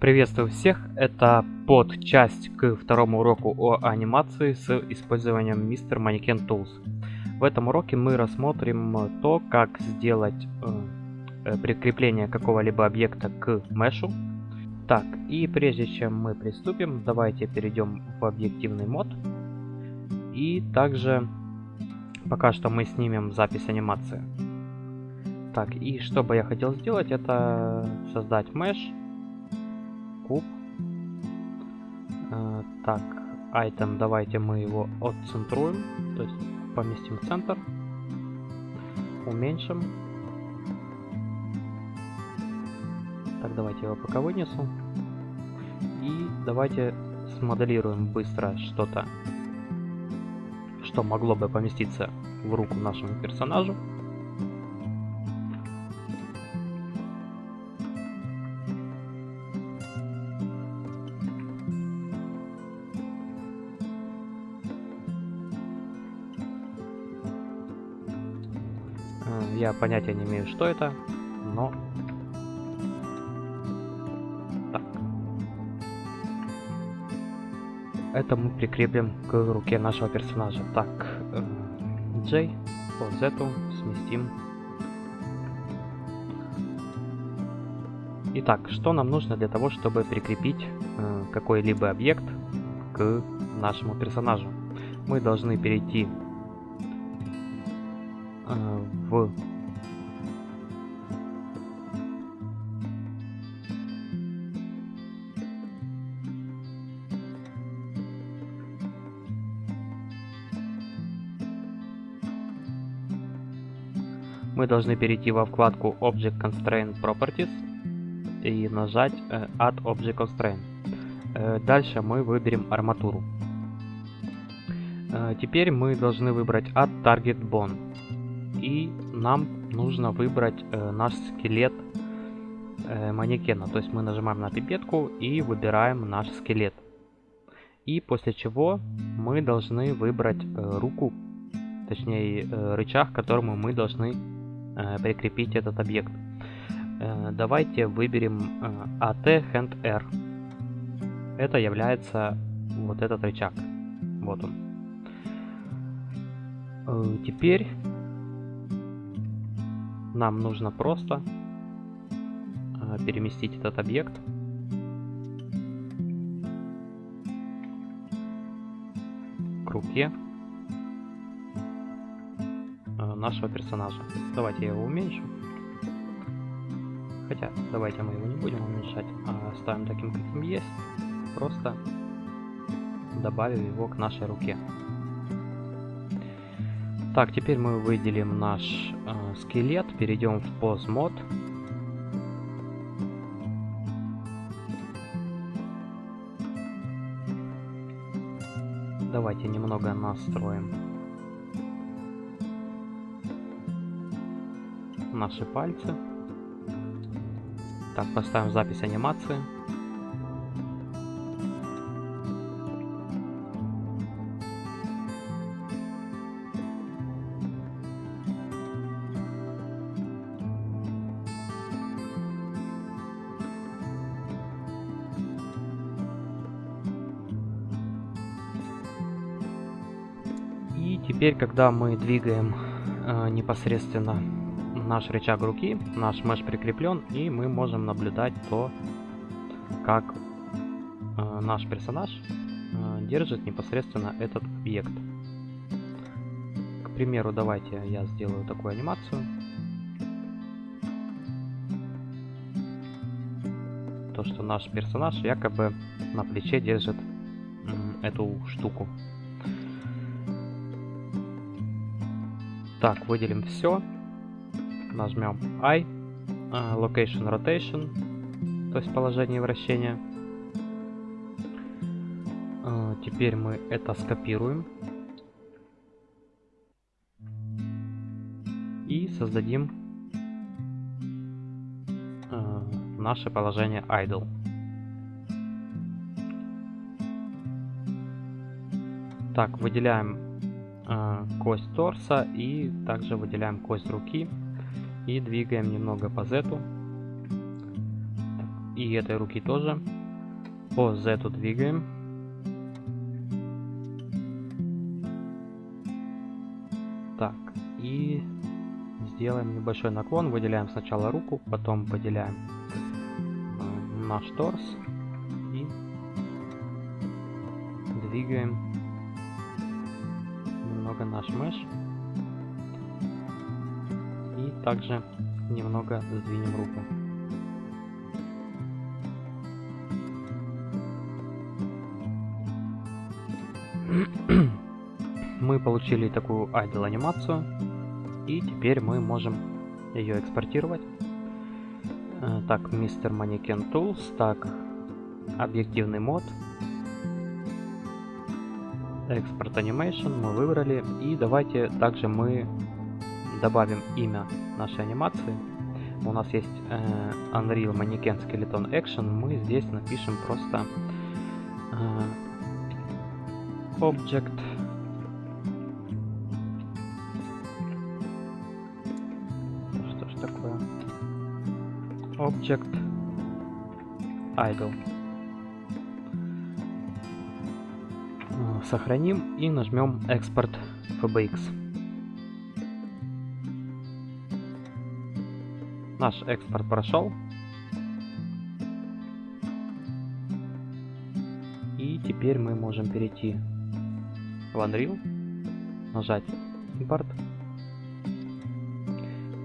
Приветствую всех, это подчасть к второму уроку о анимации с использованием Mr. Mannequin Tools. В этом уроке мы рассмотрим то, как сделать э, э, прикрепление какого-либо объекта к мешу. Так, и прежде чем мы приступим, давайте перейдем в объективный мод. И также пока что мы снимем запись анимации. Так, и что бы я хотел сделать, это создать меш, куб. Э, так, item, давайте мы его отцентруем, то есть поместим в центр, уменьшим. Так, давайте его пока вынесу. И давайте смоделируем быстро что-то, что могло бы поместиться в руку нашему персонажу. Я понятия не имею, что это, но... Так. Это мы прикрепим к руке нашего персонажа. Так, э, J, вот Z сместим. Итак, что нам нужно для того, чтобы прикрепить э, какой-либо объект к нашему персонажу? Мы должны перейти э, в мы должны перейти во вкладку Object Constraint Properties и нажать э, Add Object Constraint. Э, дальше мы выберем арматуру. Э, теперь мы должны выбрать Add Target Bone. И нам нужно выбрать наш скелет манекена. То есть мы нажимаем на пипетку и выбираем наш скелет. И после чего мы должны выбрать руку, точнее рычаг, к которому мы должны Э, прикрепить этот объект. Э, давайте выберем э, AT Hand R. Это является вот этот рычаг. Вот он. Теперь нам нужно просто переместить этот объект к руке нашего персонажа. Давайте я его уменьшу. Хотя, давайте мы его не будем уменьшать, а оставим таким, каким есть. Просто добавим его к нашей руке. Так, теперь мы выделим наш э, скелет, перейдем в Pose Mode. Давайте немного настроим наши пальцы. Так, поставим запись анимации. Теперь, когда мы двигаем э, непосредственно наш рычаг руки, наш меш прикреплен, и мы можем наблюдать то, как э, наш персонаж э, держит непосредственно этот объект. К примеру, давайте я сделаю такую анимацию. То, что наш персонаж якобы на плече держит э, эту штуку. Так, выделим все нажмем I, uh, Location Rotation, то есть положение вращения. Uh, теперь мы это скопируем. И создадим uh, наше положение Idle. Так, выделяем кость торса и также выделяем кость руки и двигаем немного по Z. и этой руки тоже. По Z двигаем. Так, и сделаем небольшой наклон. Выделяем сначала руку, потом выделяем э, наш торс. И двигаем немного наш меш. И также немного сдвинем руку. мы получили такую idle анимацию и теперь мы можем ее экспортировать э, так мистер Mannequin Tools так объективный мод экспорт Animation мы выбрали и давайте также мы добавим имя нашей анимации у нас есть э, Unreal Mannequin Skeleton Action мы здесь напишем просто э, Object Что ж такое? Object Idle. Сохраним и нажмем Export FBX. Наш экспорт прошел. И теперь мы можем перейти в Unreal, нажать импорт.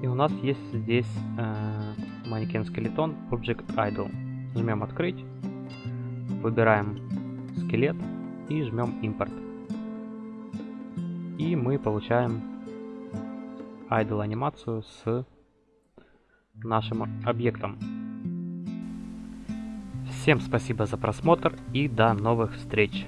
И у нас есть здесь э, манекен скелетон Object Idle. Жмем открыть, выбираем скелет и жмем импорт. И мы получаем idle анимацию с нашим объектом. Всем спасибо за просмотр и до новых встреч!